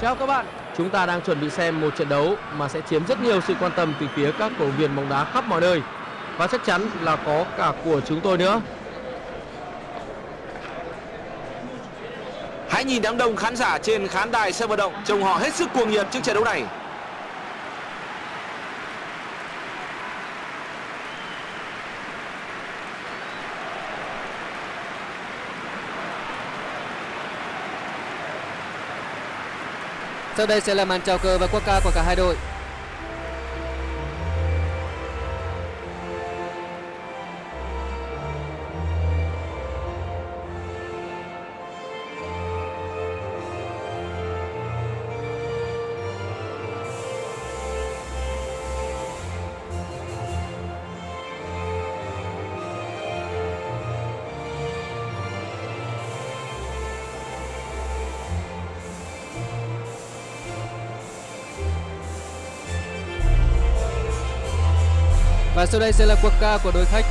Chào các bạn, chúng ta đang chuẩn bị xem một trận đấu mà sẽ chiếm rất nhiều sự quan tâm từ phía các cổ viên bóng đá khắp mọi nơi và chắc chắn là có cả của chúng tôi nữa. Hãy nhìn đám đông khán giả trên khán đài sân vận động trông họ hết sức cuồng nhiệt trước trận đấu này. Sau đây sẽ là màn chào cờ và quốc ca của cả hai đội. Và sau đây sẽ là quốc ca của đội khách.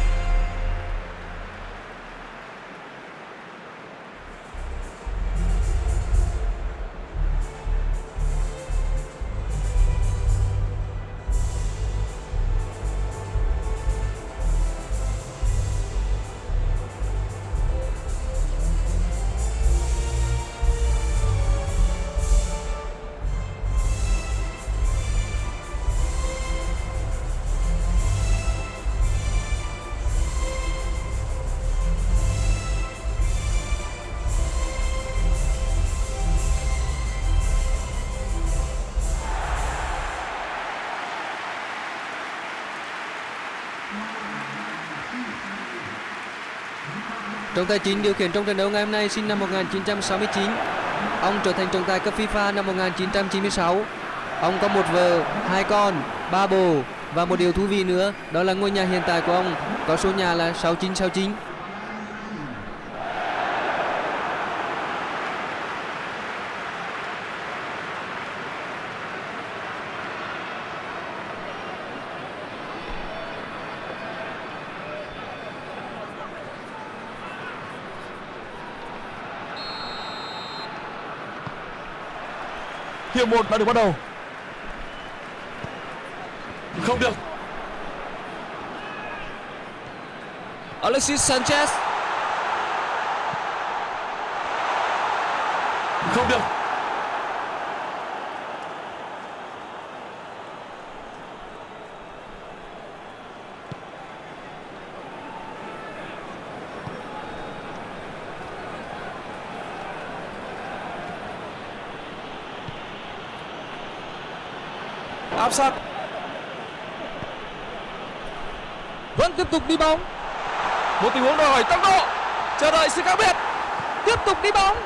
Trọng tài chính điều khiển trong trận đấu ngày hôm nay sinh năm 1969. Ông trở thành trọng tài cấp FIFA năm 1996. Ông có một vợ, hai con, ba bồ và một điều thú vị nữa đó là ngôi nhà hiện tại của ông có số nhà là 6969. Hiệp 1 đã được bắt đầu. Không được. Alexis Sanchez Không được. Áp sát. Vẫn tiếp tục đi bóng, Một tình huống đòi hỏi tốc độ. Chờ đợi sự khác biệt. tiếp tục đi bóng.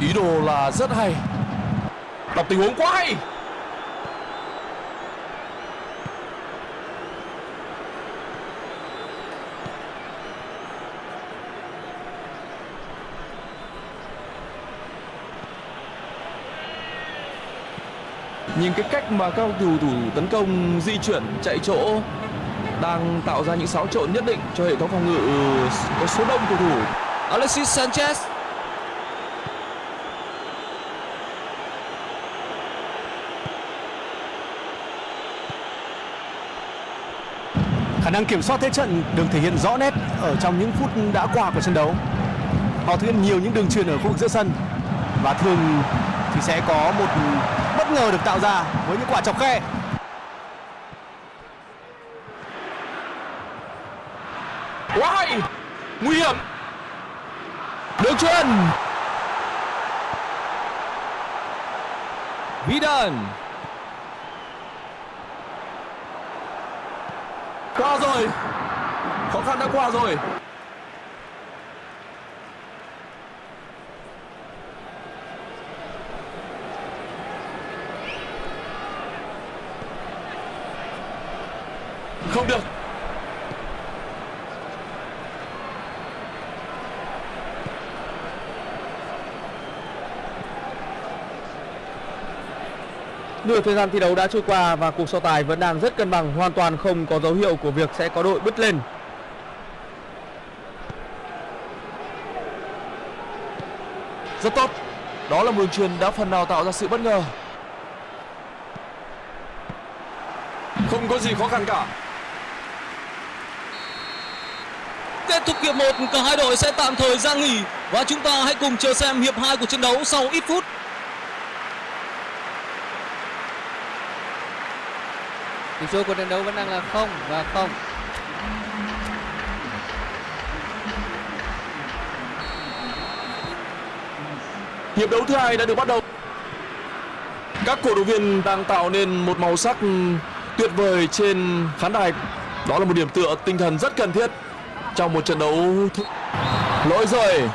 Ý đồ là rất hay. Đọc tình huống quá hay. Nhìn cái cách mà các cầu thủ thủ tấn công di chuyển chạy chỗ đang tạo ra những xáo trộn nhất định cho hệ thống phòng ngự có số đông cầu thủ. Alexis Sanchez Khả năng kiểm soát thế trận được thể hiện rõ nét ở trong những phút đã qua của trận đấu. Họ thực hiện nhiều những đường truyền ở khu vực giữa sân và thường thì sẽ có một bất ngờ được tạo ra với những quả chọc khe. Quá hay. Nguy hiểm. được chuyền Vidan Qua rồi. Khó khăn đã qua rồi. Không được. Nửa thời gian thi đấu đã trôi qua và cuộc so tài vẫn đang rất cân bằng, hoàn toàn không có dấu hiệu của việc sẽ có đội bứt lên. Rất tốt. Đó là một đường truyền đã phần nào tạo ra sự bất ngờ. Không có gì khó khăn cả. Kết thúc hiệp 1, cả hai đội sẽ tạm thời ra nghỉ và chúng ta hãy cùng chờ xem hiệp 2 của trận đấu sau ít phút. tỷ số của trận đấu vẫn đang là không và không Hiệp đấu thứ hai đã được bắt đầu. Các cổ động viên đang tạo nên một màu sắc tuyệt vời trên khán đài. Đó là một điểm tựa tinh thần rất cần thiết trong một trận đấu. Lỗi rồi.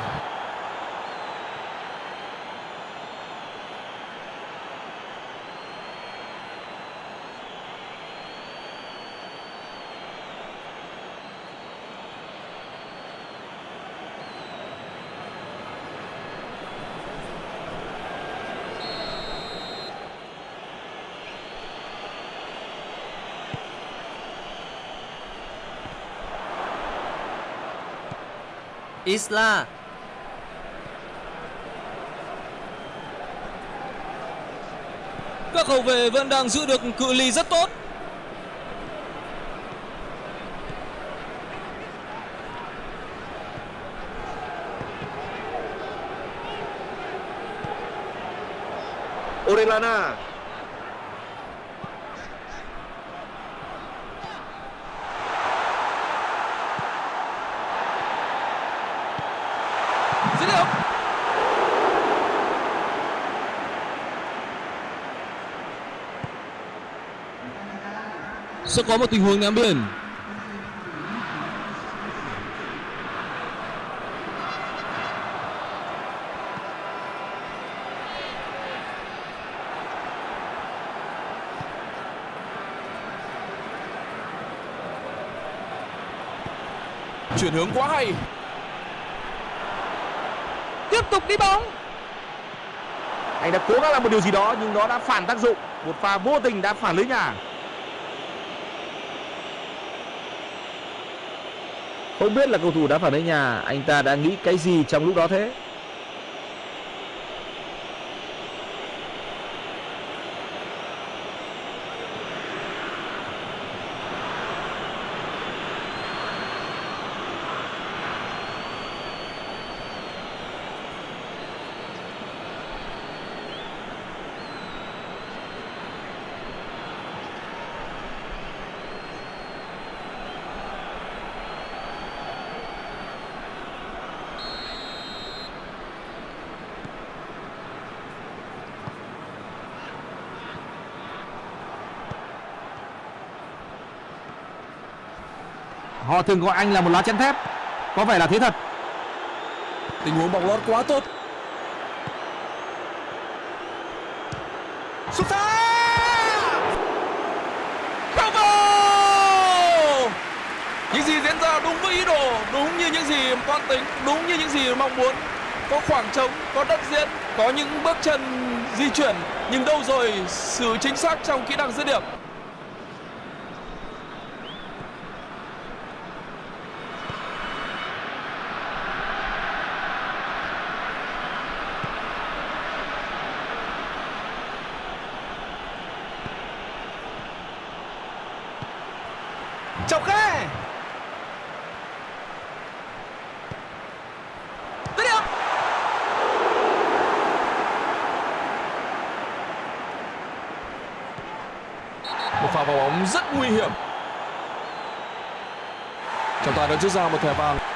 Isla Các hậu vệ vẫn đang giữ được cự ly rất tốt. Orellana Dứt điểm. Sẽ có một tình huống ném biên. Chuyển hướng quá hay. Tiếp tục đi bóng. Anh đã cố gắng làm một điều gì đó nhưng nó đã phản tác dụng. Một pha vô tình đã phản lưới nhà. Không biết là cầu thủ đã phản ứng nhà, anh ta đã nghĩ cái gì trong lúc đó thế? Họ thường gọi anh là một lá chắn thép. Có vẻ là thế thật. Tình huống bóng lót quá tốt. Sút xa! Bravo! Những gì diễn ra đúng với ý đồ, đúng như những gì toan tính, đúng như những gì mong muốn. Có khoảng trống, có đất diễn, có những bước chân di chuyển, nhưng đâu rồi sự chính xác trong kỹ năng dứt điểm. Chọc khe. Dứt điểm. Một pha vào bóng rất nguy hiểm. Trọng tài đã rút ra một thẻ vàng.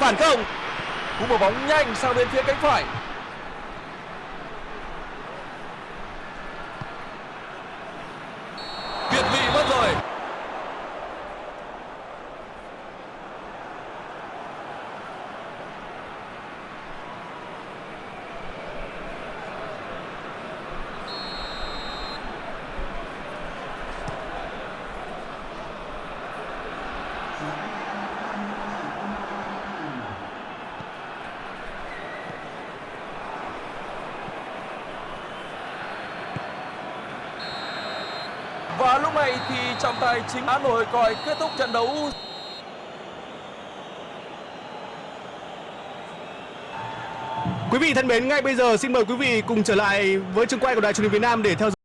Phản công. Cú mở bóng nhanh sang bên phía cánh phải. Việt vị mất rồi. Và lúc này thì trọng tài chính đã nổi còi kết thúc trận đấu. Quý vị thân mến, ngay bây giờ xin mời quý vị cùng trở lại với trường quay của Đài truyền hình Việt Nam để theo dõi